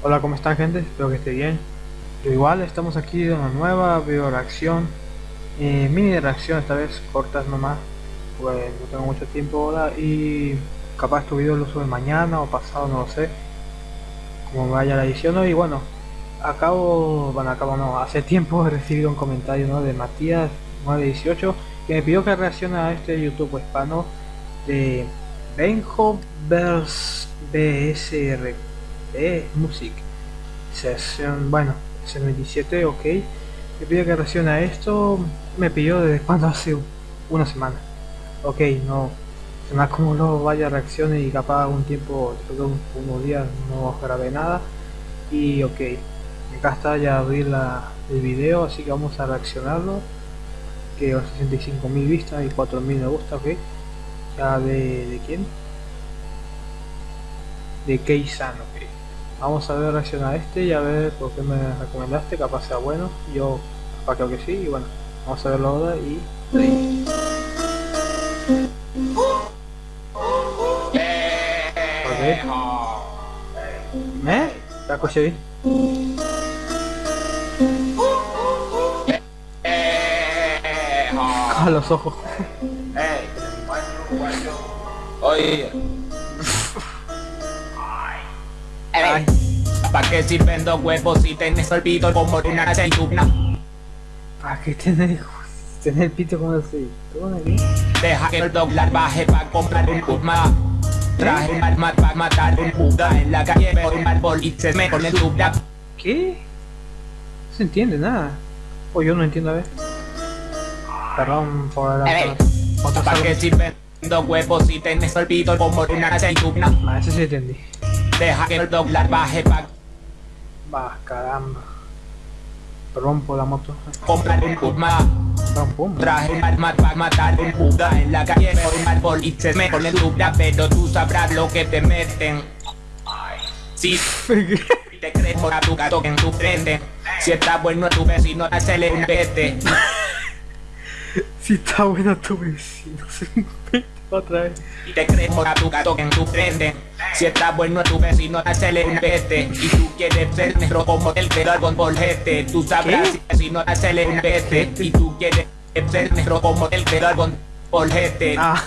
Hola, ¿cómo están gente? Espero que esté bien. Yo igual, estamos aquí de una nueva video reacción. Eh, mini reacción, esta vez cortas nomás. Pues no tengo mucho tiempo ahora y capaz tu video lo sube mañana o pasado, no lo sé. Como vaya la edición y bueno, acabo, bueno acabo no, hace tiempo he recibido un comentario ¿no? de Matías 918 que me pidió que reaccione a este YouTube hispano de Benjo BSR de Music. Sesión bueno 27 ok. Me pidió que reaccione esto. Me pidió desde cuando hace una semana. Ok no se me acumuló vaya reacciones y capaz un tiempo unos días no grabé nada. Y ok acá está ya abrir la, el video así que vamos a reaccionarlo. Que 65.000 vistas y 4.000 me gusta ok. Ya de, de quién de Keisan ok vamos a ver reaccionar a este y a ver por qué me recomendaste capaz sea bueno yo capaz creo que sí y bueno vamos a verlo ahora y ¿Eh? ¿Eh? ¿La escuché bien? A los ojos. Oye. Ay. ¿Pa' qué sirven dos huevos si tenés el pito como una aceituna? ¿Para qué tener, tener el pito como así? Deja que el dólar baje pa' comprar un Puma. Traje un arma pa' matar un puta en la calle por un árbol y se me pone tu ¿Qué? No se entiende nada. O yo no entiendo a ver. Perdón por la... ¿Para qué sirven dos huevos si tenés el pito como una aceituna? Ah, eso sí entendí. Deja que el dólar baje pa' Va, caramba. Por la moto. comprar un Puma. Pum, pum. Traje un arma para matar un puta en la calle por un árbol y se me pone tu pero tú sabrás lo que te meten. Si te crees por a tu gato en tu frente. Si está bueno tu vecino, hazle un vete. Si está bueno tu vecino, se me otra vez. Y te crees a tu gato en tu frente. Si está bueno tu vecino, hazle un vete. Y tú quieres ser negro como el de Ball GT. Tú sabrás si vecino, hazle un. Y tú quieres ser negro como el de Ball GT. Ah,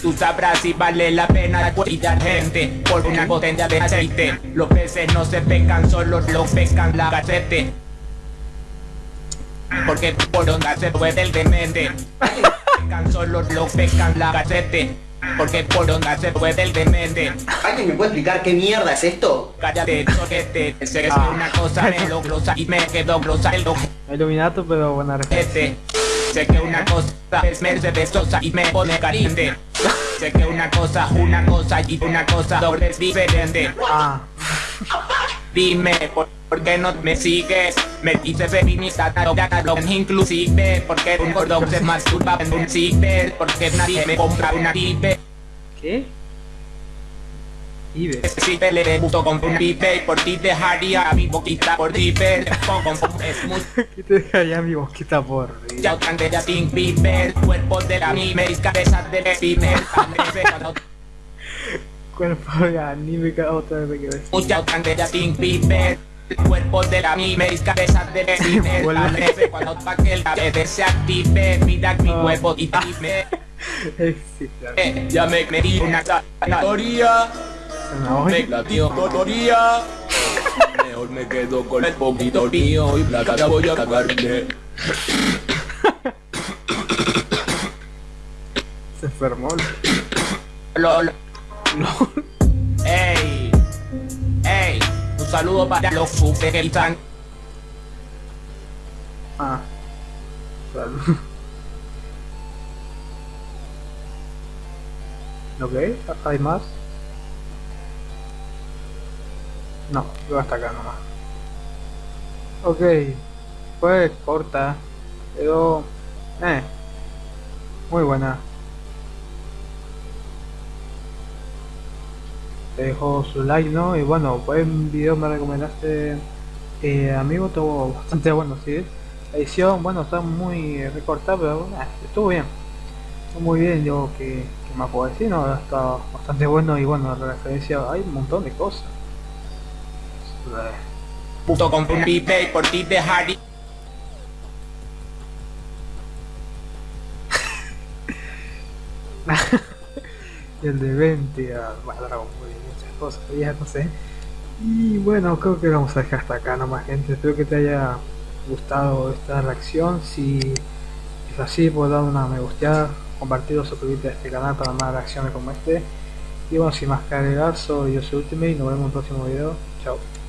Tú sabrás si vale la pena cuidar gente por una botella de aceite. Los peces no se pescan, solo los pescan la gacete. Porque por onda se puede el demente. Pescan solo los pescan la gacete. Porque por onda se puede el demente. ¿Alguien me puede explicar qué mierda es esto? Cállate, soquete. Sé que es una cosa me lo glosa y me quedo glosa el Iluminato, pero buena respuesta. ojete. Sé que una cosa es Mercedes Sosa y me pone caliente. Sé que una cosa, una cosa y una cosa doble es diferente. Ah, Dime, ¿por, por qué no me sigues? Me dices feminista, no inclusive Porque un gordo se masturba en un ciber Porque nadie me compra una pipe ¿qué? Ibe. Si te le debuto con un pipe Y por ti dejaría mi boquita por muy ¿Qué te dejaría mi boquita por ya ya sin piper Cuerpo de la mime y cabeza de pimer Cuerpo de anime otra vez que ves. Mucha grande ya sin piper Cuerpo de la mime y cabeza de. La cuando pa' que el cabeza se active Mira mi Ah. huevo y dime. Eh, ya me metí una zanahoria, me Zanahoria. la dio totoría. Mejor me quedo con el poquito mío y la cara voy a cagarme. Se enfermó. Lol. Ey, saludo para los super que están. Ah. Salud. Ok, ¿hay más? No, yo hasta acá nomás. Ok, fue corta, pero... Eh, muy buena. Te dejo su like, ¿no? Y bueno, buen video me recomendaste, eh, amigo, estuvo bastante bueno, ¿sí? La edición, bueno, está muy recortada, pero eh, estuvo bien. Estuvo muy bien, yo que, que más puedo decir, no, está bastante bueno y bueno, la referencia, hay un montón de cosas. Puto con pipe y por ti de. y el de 20 a bueno, Dragon Ball y muchas cosas, ya no sé. Y bueno, creo que vamos a dejar hasta acá nomás gente. Espero que te haya gustado esta reacción. Si es así, puedes dar una me gusteada, compartir o suscribirte a este canal para más reacciones como este. Y bueno, sin más soy yo soy Ultimate y nos vemos en un próximo video. Chao.